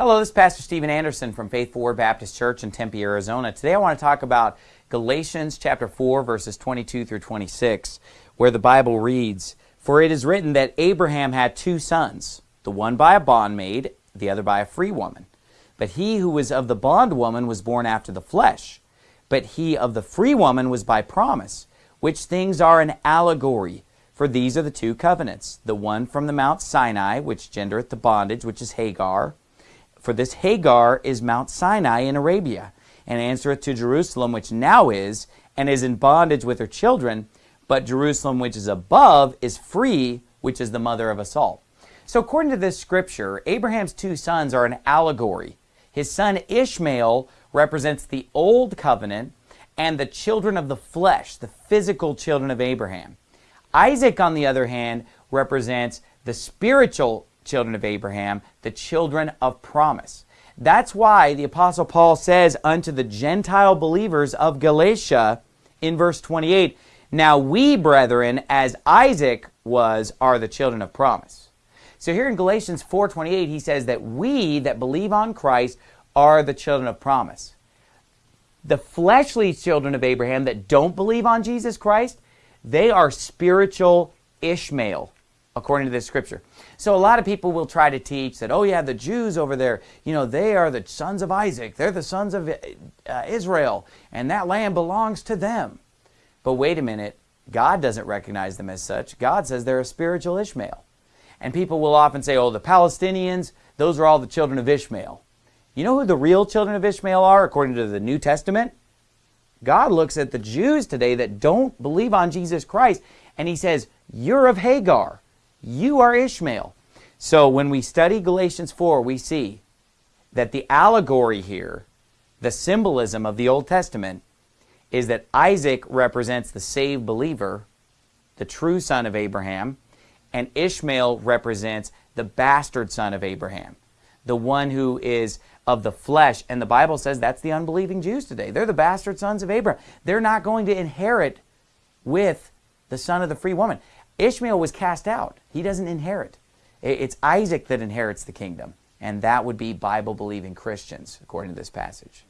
Hello, this is Pastor Steven Anderson from Faithful Word Baptist Church in Tempe, Arizona. Today I want to talk about Galatians chapter 4 verses 22 through 26 where the Bible reads, For it is written that Abraham had two sons, the one by a bondmaid, the other by a free woman. But he who was of the bondwoman was born after the flesh, but he of the free woman was by promise, which things are an allegory. For these are the two covenants, the one from the Mount Sinai, which gendereth the bondage, which is Hagar, for this Hagar is Mount Sinai in Arabia, and answereth to Jerusalem, which now is, and is in bondage with her children, but Jerusalem, which is above, is free, which is the mother of us all. So according to this scripture, Abraham's two sons are an allegory. His son Ishmael represents the old covenant and the children of the flesh, the physical children of Abraham. Isaac, on the other hand, represents the spiritual children of Abraham, the children of promise. That's why the Apostle Paul says unto the Gentile believers of Galatia in verse 28, Now we, brethren, as Isaac was, are the children of promise. So here in Galatians 4.28, he says that we that believe on Christ are the children of promise. The fleshly children of Abraham that don't believe on Jesus Christ, they are spiritual Ishmael according to this scripture. So a lot of people will try to teach that, oh yeah, the Jews over there, you know, they are the sons of Isaac. They're the sons of uh, Israel, and that land belongs to them. But wait a minute, God doesn't recognize them as such. God says they're a spiritual Ishmael. And people will often say, oh, the Palestinians, those are all the children of Ishmael. You know who the real children of Ishmael are according to the New Testament? God looks at the Jews today that don't believe on Jesus Christ, and he says, you're of Hagar. You are Ishmael. So when we study Galatians 4, we see that the allegory here, the symbolism of the Old Testament, is that Isaac represents the saved believer, the true son of Abraham, and Ishmael represents the bastard son of Abraham, the one who is of the flesh. And the Bible says that's the unbelieving Jews today. They're the bastard sons of Abraham. They're not going to inherit with the son of the free woman. Ishmael was cast out. He doesn't inherit. It's Isaac that inherits the kingdom. And that would be Bible-believing Christians, according to this passage.